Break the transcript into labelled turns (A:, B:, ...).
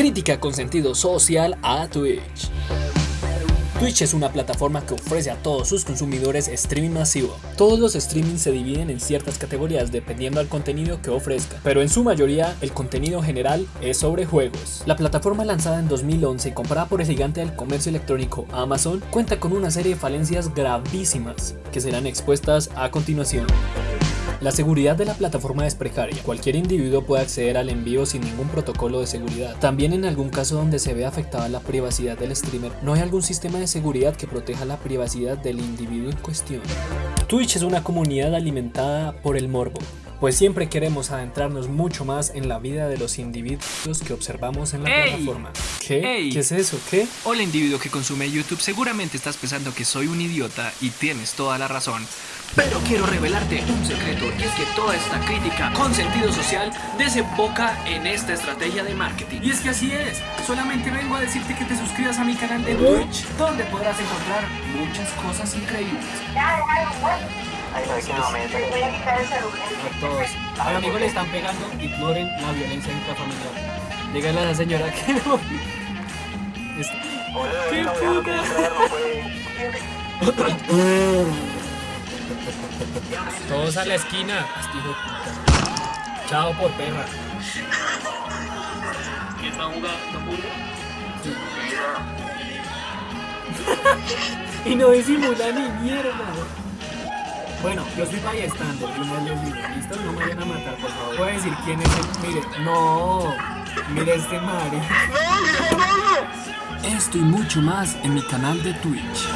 A: Crítica con sentido social a Twitch. Twitch es una plataforma que ofrece a todos sus consumidores streaming masivo. Todos los streamings se dividen en ciertas categorías dependiendo al contenido que ofrezca, pero en su mayoría el contenido general es sobre juegos. La plataforma lanzada en 2011 y comprada por el gigante del comercio electrónico Amazon cuenta con una serie de falencias gravísimas que serán expuestas a continuación. La seguridad de la plataforma es precaria. Cualquier individuo puede acceder al envío sin ningún protocolo de seguridad. También en algún caso donde se ve afectada la privacidad del streamer, no hay algún sistema de seguridad que proteja la privacidad del individuo en cuestión. Twitch es una comunidad alimentada por el morbo, pues siempre queremos adentrarnos mucho más en la vida de los individuos que observamos en la plataforma. ¿Qué? ¿Qué es eso? ¿Qué?
B: Hola individuo que consume YouTube, seguramente estás pensando que soy un idiota y tienes toda la razón. Pero quiero revelarte un secreto y es que toda esta crítica con sentido social desemboca en esta estrategia de marketing. Y es que así es, solamente vengo a decirte que te suscribas a mi canal de Twitch, donde podrás encontrar muchas cosas increíbles.
C: A
D: todos. A mi amigo le están pegando, ignoren la violencia intrafamiliar. Díganle a la señora que no. Es- ¡Qué puta! Todos a la esquina. Este puta. Chao por perra. y no disimula ni mierda. Bueno, yo soy yo no les digo, ¿listo? No me vayan a matar, por favor. Voy a decir quién es el... Mire, no, mire este madre.
A: Esto y mucho más en mi canal de Twitch.